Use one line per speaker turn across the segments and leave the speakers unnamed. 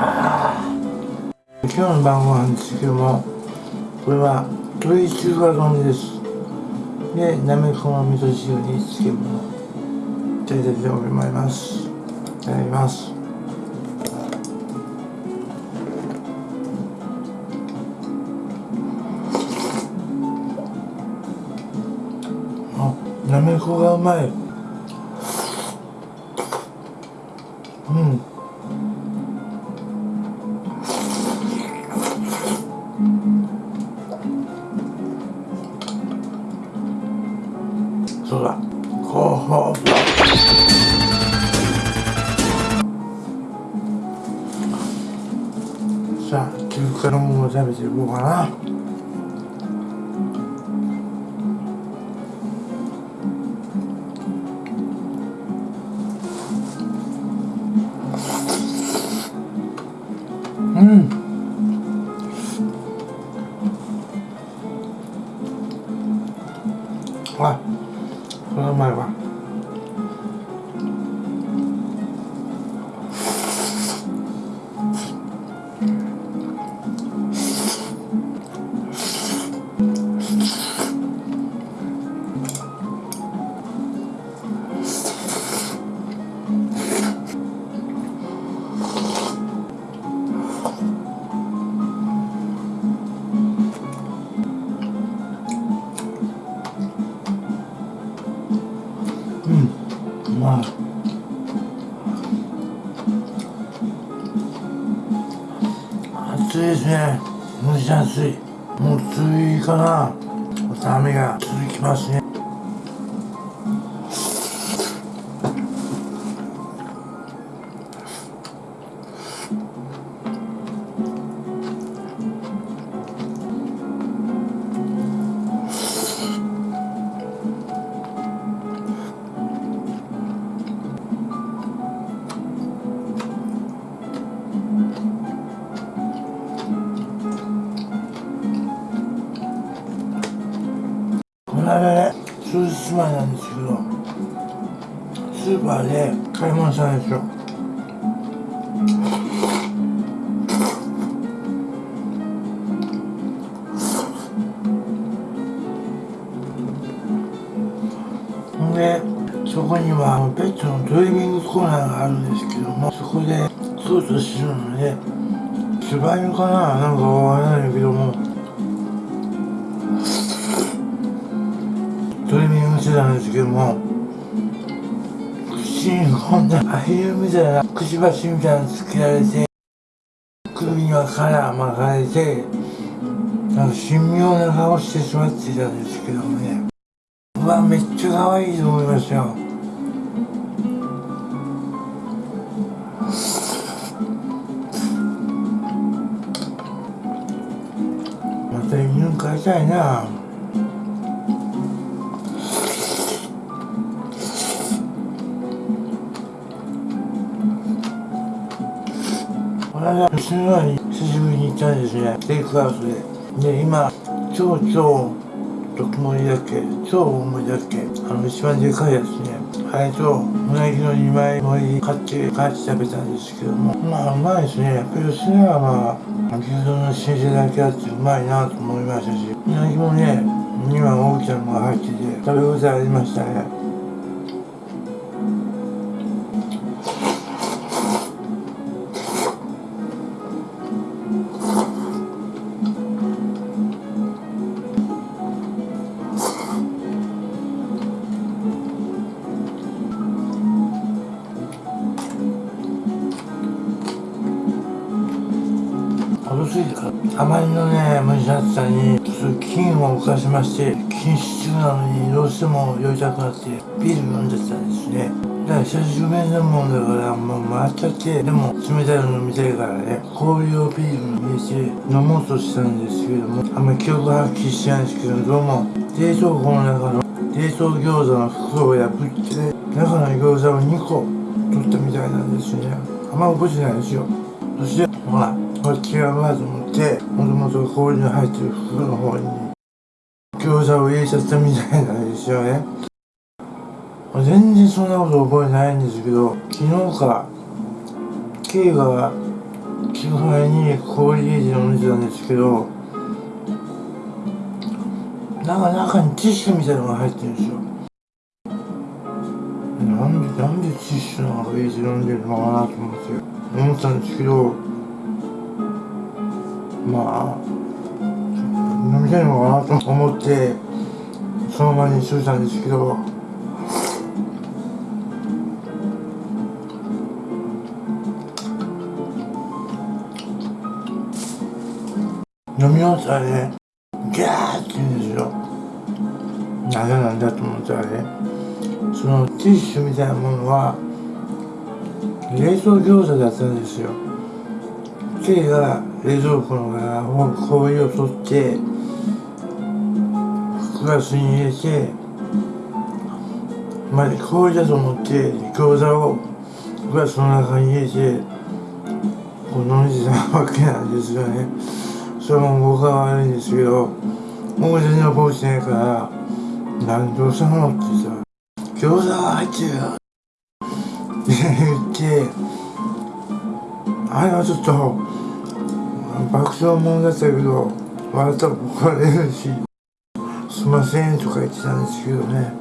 今日の晩ご飯ですけどもこれは鶏中華丼です。でなめこの味噌汁に漬物いただきたいと思います。いただきます。あなめこがうまい。そうだ。ほう。さあ中華のものを食べていこうかな。あこれは。うまいわまい暑いですね。蒸し暑い。もう梅雨かな。雨が続きますね。この間ね数日前なんですけどスーパーで買い物したんですよ。でそこにはペットのトリミングコーナーがあるんですけどもそこで操作するので柴犬かな？なんかわからないけどもですけども口にこんなアヒルみたいなくちばしみたいなのつけられて首にはカラー巻かれてなんか神妙な顔してしまっていたんですけどもね。うわめっちゃ可愛いと思いましたよ。また犬飼いたいな。この間娘のに久しぶりに行ったんですねテイクアウトでで今超超特盛りだっけ超大盛りだっけあの一番でかい。やつねあれとうなぎの2枚盛り買って帰って食べたんですけどもまあうまい。ですねやっぱり娘はまあ牛丼の新鮮だけあってうまい。なと思い。ましたしうなぎもね2枚大きなのが入ってて食べ応えありましたねあまりのね蒸し暑さにそういう菌を犯しまして禁止中なのにどうしても酔いたくなってビール飲んじゃったんですね。だから久しぶりに飲むもんだからもう回っちゃってでも冷たいの飲みたいからね氷をビールに入れて飲もうとしたんですけどもあんまり記憶はっきりしてないんですけどどうも冷凍庫の中の冷凍餃子の袋を破って中の餃子を2個取ったみたいなんですね。あんま覚えてないんですよ。そしてほらこれ違うなと思ってもともと氷に入ってる袋の方に餃子を入れちゃったみたいなんですよね。全然そんなこと覚えてないんですけど昨日か K が基本に氷ゲージのお店なんですけどなんか中にティッシュみたいなのが入ってるんですよ。なんでなんでティッシュなんか入れて飲んでるのかなと思って思ったんですけどまあ飲みたいのかなと思ってその場にしといたんですけど飲み終わったらねギャーって言うんですよ。なぜなんだと思ったらねそのティッシュみたいなものは冷凍餃子だったんですよ。K が冷蔵庫のから氷を取ってグラスに入れてまあ氷だと思って餃子をグラスの中に入れてこう飲んでたわけなんですよね。それも僕は悪いんですけどもう全然覚えてないから何どうしたのって言ったら餃子が入ってるよって言ってあれはちょっと爆笑もんだったけど笑ったら怒られるしすいませんとか言ってたんですけどね。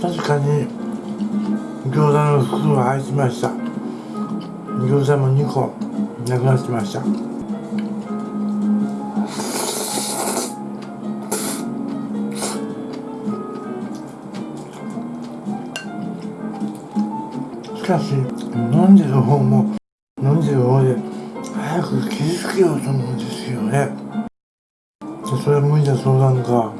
確かに餃子の袋が入ってました。餃子も2個なくなってました。しかし飲んでる方も飲んでる方で早く気づけようと思うんですよね。それは無理だ相談か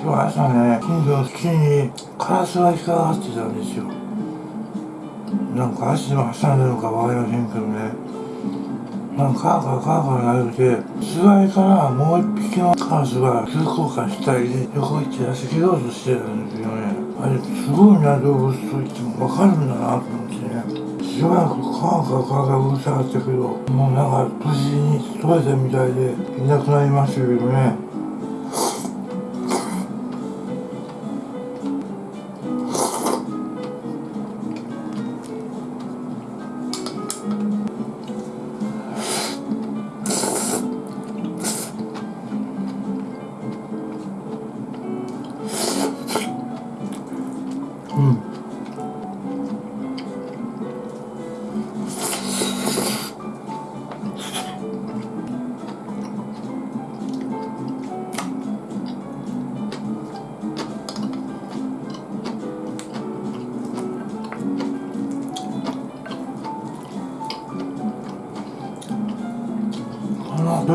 んか今日朝ね近所の木にカラスが引っかかってたんですよ。なんか足の挟んでるのかわかりませんけどね。なんかカーカーカーカー鳴いて巣貝からもう一匹のカラスが急降下したり横行って痩せ切ろうとしてたんですよね。あれすごいな動物と言っても分かるんだなと思ってね。しばらくカーカーカーカーうるさかったけどもうなんか無事に取れたみたいでいなくなりましたけどね。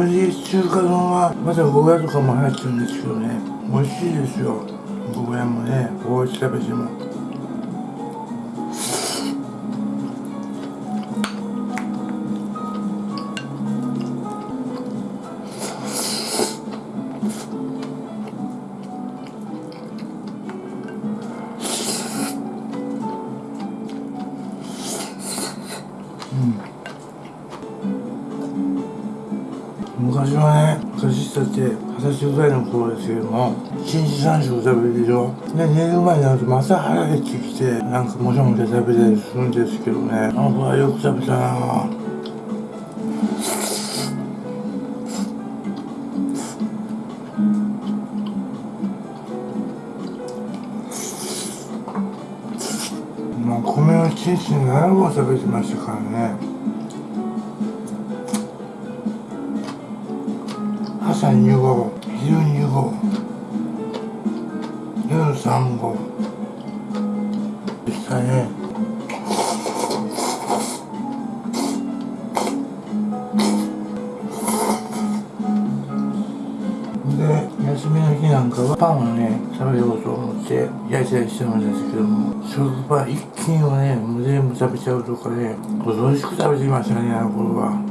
鶏中華丼はまだゴーヤとかも入ってるんですけどね美味しいですよ。ゴーヤもねこう食べても昔はね昔だって二十歳ぐらいの頃ですけども一日三食食べるでしょで寝る前になるとまた腹減ってきてなんかもちゃもちゃ食べたりするんですけどね。あの場合よく食べたな。まあ米を一日に7合食べてましたからね。朝2合昼2合夜3合でしたねで休みの日なんかはパンをね食べようと思って焼いたりしてるんですけども食パン一斤をねもう全部食べちゃうとかね美味しく食べてましたねあの頃は。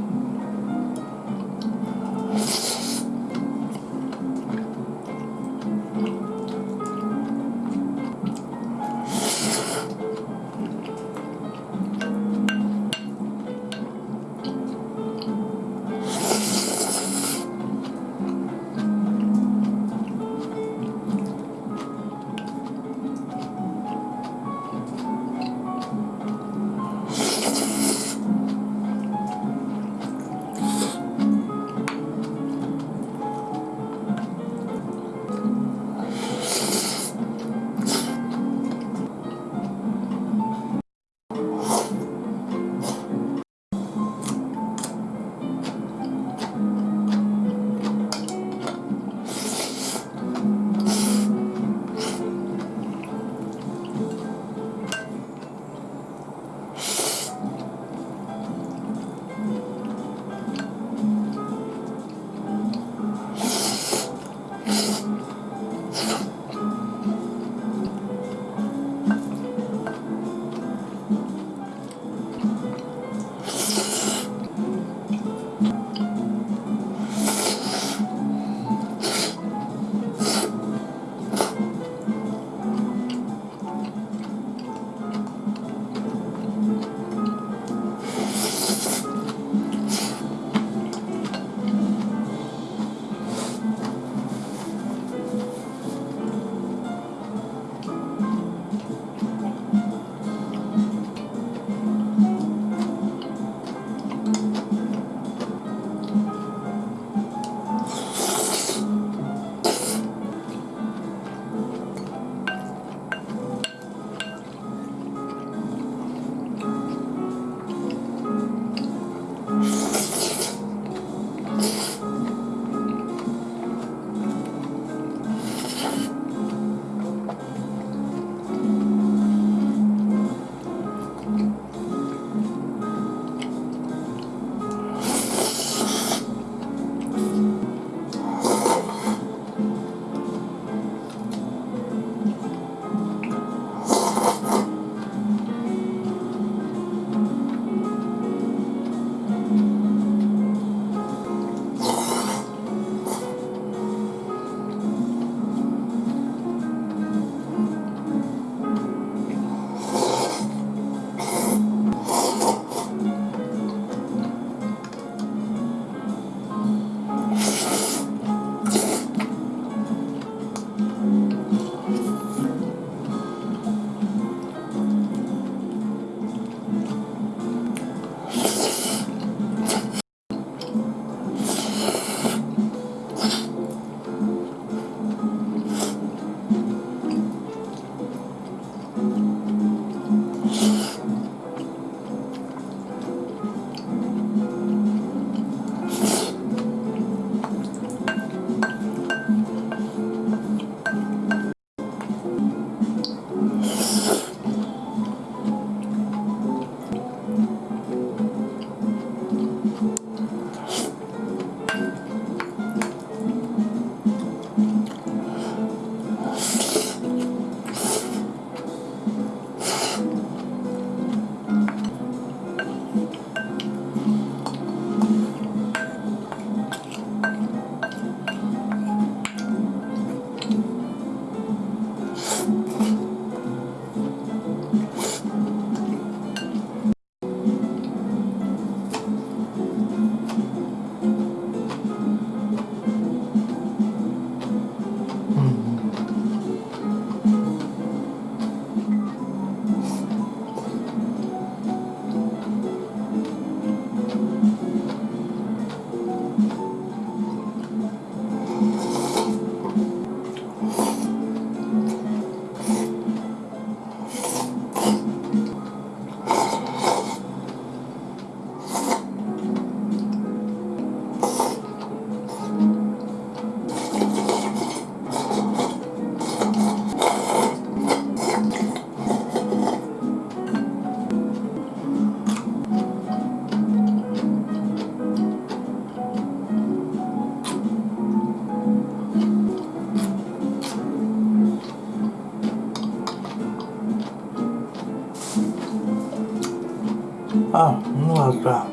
ま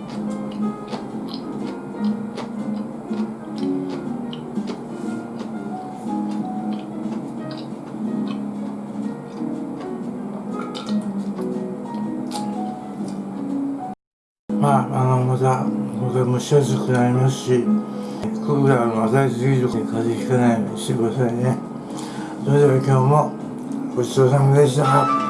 あ、あの、また、これ蒸し暑くなりますし、クーラーの与えすぎると風邪ひかないようにしてくださいね。それでは今日もごちそうさまでした。